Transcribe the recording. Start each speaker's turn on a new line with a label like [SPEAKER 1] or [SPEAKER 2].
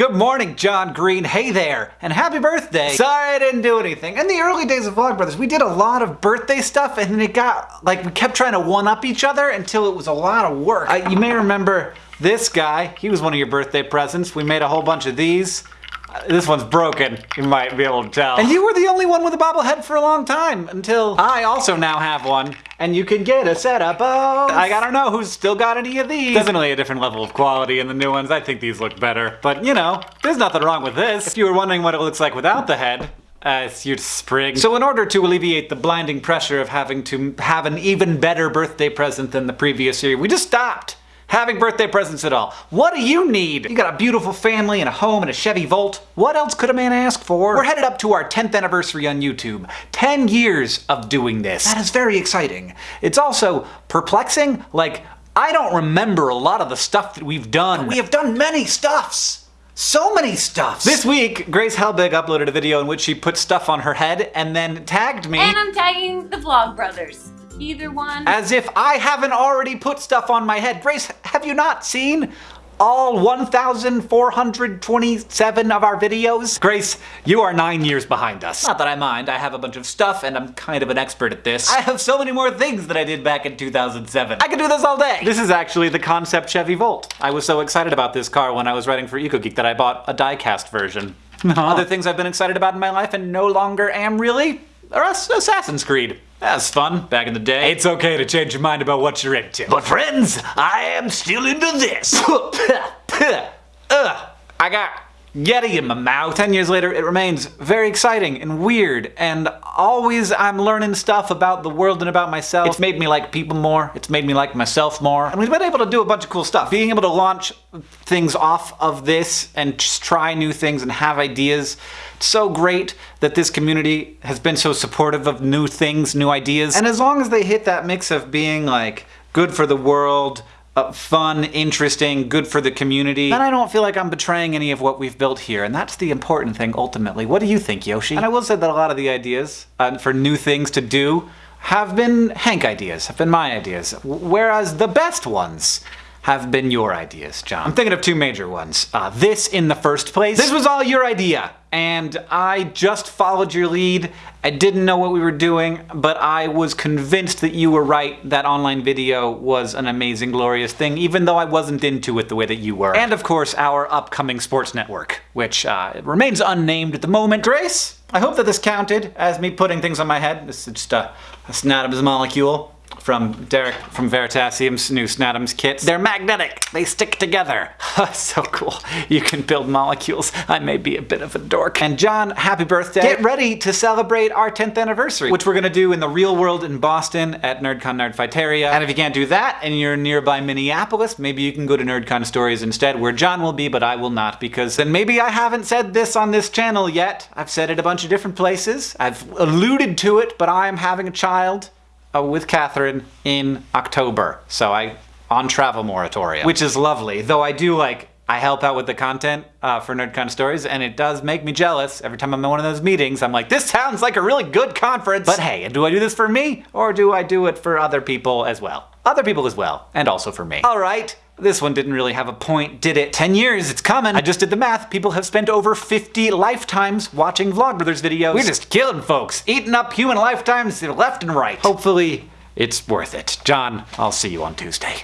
[SPEAKER 1] Good morning, John Green. Hey there, and happy birthday. Sorry I didn't do anything. In the early days of Vlogbrothers, we did a lot of birthday stuff, and then it got, like, we kept trying to one-up each other until it was a lot of work. Uh, you may remember this guy. He was one of your birthday presents. We made a whole bunch of these. This one's broken, you might be able to tell. And you were the only one with a bobblehead for a long time, until I also now have one, and you can get a set of both. I don't know who's still got any of these. Definitely a different level of quality in the new ones. I think these look better. But, you know, there's nothing wrong with this. If you were wondering what it looks like without the head, uh, it's your sprig. So in order to alleviate the blinding pressure of having to have an even better birthday present than the previous year, we just stopped having birthday presents at all. What do you need? You got a beautiful family and a home and a Chevy Volt. What else could a man ask for? We're headed up to our 10th anniversary on YouTube. 10 years of doing this. That is very exciting. It's also perplexing. Like, I don't remember a lot of the stuff that we've done. But we have done many stuffs. So many stuffs! This week, Grace Helbig uploaded a video in which she put stuff on her head and then tagged me.
[SPEAKER 2] And I'm tagging the Vlogbrothers. Either one.
[SPEAKER 1] As if I haven't already put stuff on my head. Grace, have you not seen all 1,427 of our videos? Grace, you are nine years behind us. Not that I mind, I have a bunch of stuff and I'm kind of an expert at this. I have so many more things than I did back in 2007. I can do this all day! This is actually the concept Chevy Volt. I was so excited about this car when I was writing for EcoGeek that I bought a die-cast version. Uh-huh. Other things I've been excited about in my life and no longer am really are Assassin's Creed. That's fun, back in the day. It's okay to change your mind about what you're into. But friends, I am still into this. Ugh, uh, I got Yeti in my mouth. Ten years later, it remains very exciting and weird, and always I'm learning stuff about the world and about myself. It's made me like people more, it's made me like myself more, and we've been able to do a bunch of cool stuff. Being able to launch things off of this and just try new things and have ideas, it's so great that this community has been so supportive of new things, new ideas. And as long as they hit that mix of being like good for the world, uh, fun, interesting, good for the community, then I don't feel like I'm betraying any of what we've built here, and that's the important thing ultimately. What do you think, Yoshi? And I will say that a lot of the ideas uh, for new things to do have been Hank ideas, have been my ideas, whereas the best ones have been your ideas, John. I'm thinking of two major ones. Uh, this in the first place. This was all your idea, and I just followed your lead. I didn't know what we were doing, but I was convinced that you were right, that online video was an amazing, glorious thing, even though I wasn't into it the way that you were. And of course, our upcoming sports network, which uh, remains unnamed at the moment. Grace, I hope that this counted as me putting things on my head. This is just a, a Snatoms molecule from Derek from Veritasium's new Snatoms kits. They're magnetic. They stick together. so cool. You can build molecules. I may be a bit of a dork. And John, happy birthday. Get ready to celebrate our 10th anniversary, which we're gonna do in the real world in Boston at NerdCon Nerdfighteria. And if you can't do that and you're nearby Minneapolis, maybe you can go to NerdCon Stories instead, where John will be, but I will not, because then maybe I haven't said this on this channel yet. I've said it a bunch of different places. I've alluded to it, but I am having a child uh, with Catherine in October. So I on travel moratorium, which is lovely. Though I do like I help out with the content uh, for NerdCon Stories, and it does make me jealous. Every time I'm in one of those meetings, I'm like, this sounds like a really good conference. But hey, do I do this for me, or do I do it for other people as well? Other people as well, and also for me. All right, this one didn't really have a point, did it? 10 years, it's coming. I just did the math. People have spent over 50 lifetimes watching Vlogbrothers videos. We're just killing folks, eating up human lifetimes left and right. Hopefully, it's worth it. John, I'll see you on Tuesday.